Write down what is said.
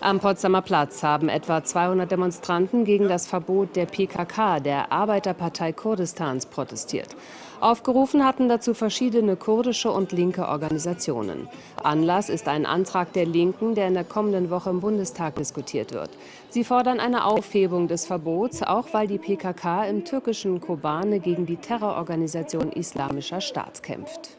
Am Potsdamer Platz haben etwa 200 Demonstranten gegen das Verbot der PKK, der Arbeiterpartei Kurdistans, protestiert. Aufgerufen hatten dazu verschiedene kurdische und linke Organisationen. Anlass ist ein Antrag der Linken, der in der kommenden Woche im Bundestag diskutiert wird. Sie fordern eine Aufhebung des Verbots, auch weil die PKK im türkischen Kobane gegen die Terrororganisation Islamischer Staat kämpft.